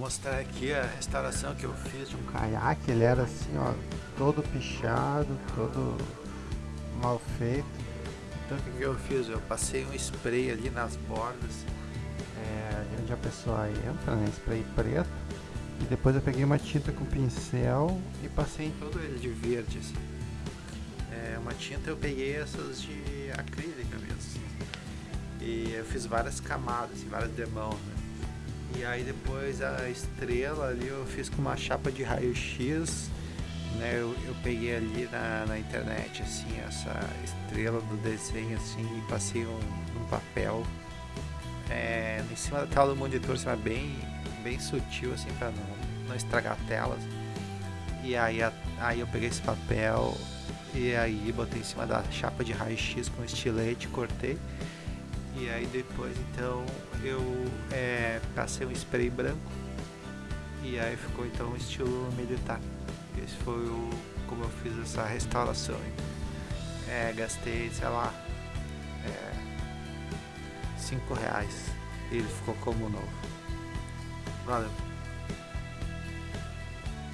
mostrar aqui a restauração que eu fiz de um caiaque. Ele era assim, ó, todo pichado, todo mal feito. Então o que, eu fiz? Eu passei um spray ali nas bordas, é, onde a pessoa entra, né? Spray preto. E depois eu peguei uma tinta com pincel e passei em todo ele de verde, assim. É, uma tinta eu peguei essas de acrílica mesmo. E eu fiz várias camadas, assim, várias demãos, né? E aí depois a estrela ali eu fiz com uma chapa de raio-x, né? Eu, eu, peguei ali na, na internet assim essa estrela do desenho assim e passei um, um papel é, em cima da tela do monitor, assim, bem, bem sutil assim para não, não estragar a tela. E aí, a, aí eu peguei esse papel e aí botei em cima da chapa de raio-x com estilete, cortei e aí depois então eu é, passei um spray branco e aí ficou então estilo militar. Esse foi o como eu fiz essa restauração. É, gastei, sei lá, é, cinco reais e ele ficou como novo. Valeu.